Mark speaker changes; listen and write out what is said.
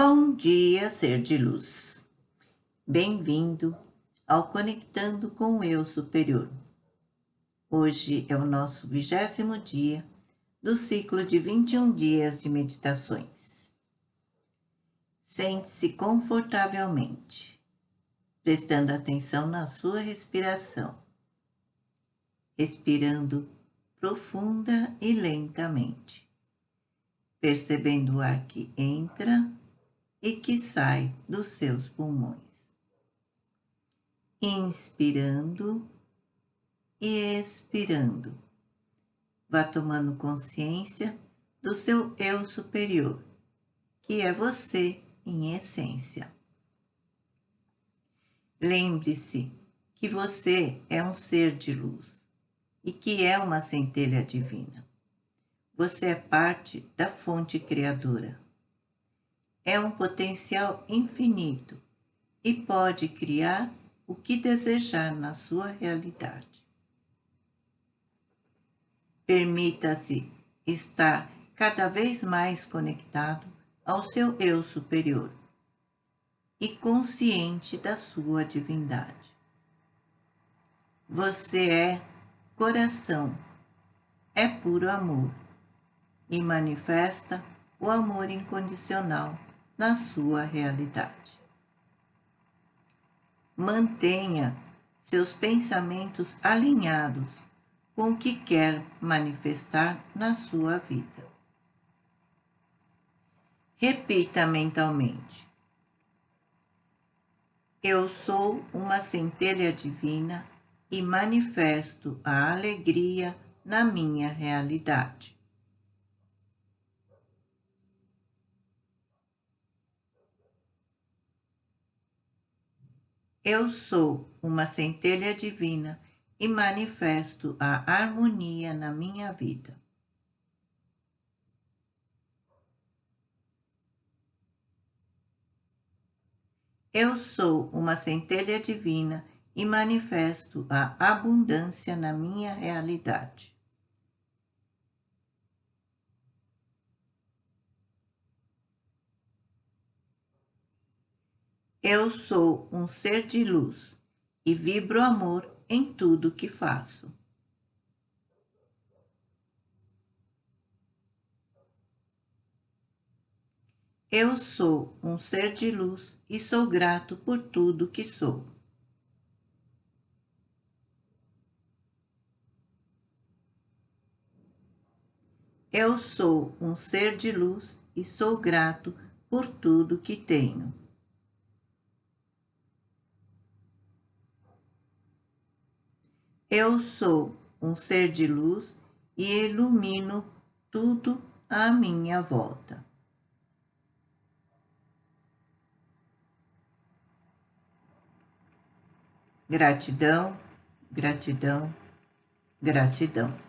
Speaker 1: Bom dia, ser de luz. Bem-vindo ao Conectando com o Eu Superior. Hoje é o nosso vigésimo dia do ciclo de 21 dias de meditações. Sente-se confortavelmente, prestando atenção na sua respiração, respirando profunda e lentamente, percebendo o ar que entra e que sai dos seus pulmões. Inspirando e expirando. Vá tomando consciência do seu eu superior, que é você em essência. Lembre-se que você é um ser de luz e que é uma centelha divina. Você é parte da fonte criadora é um potencial infinito e pode criar o que desejar na sua realidade. Permita-se estar cada vez mais conectado ao seu eu superior e consciente da sua divindade. Você é coração, é puro amor e manifesta o amor incondicional na sua realidade. Mantenha seus pensamentos alinhados com o que quer manifestar na sua vida. Repita mentalmente. Eu sou uma centelha divina e manifesto a alegria na minha realidade. Eu sou uma centelha divina e manifesto a harmonia na minha vida. Eu sou uma centelha divina e manifesto a abundância na minha realidade. Eu sou um ser de luz e vibro amor em tudo que faço. Eu sou um ser de luz e sou grato por tudo que sou. Eu sou um ser de luz e sou grato por tudo que tenho. Eu sou um ser de luz e ilumino tudo à minha volta. Gratidão, gratidão, gratidão.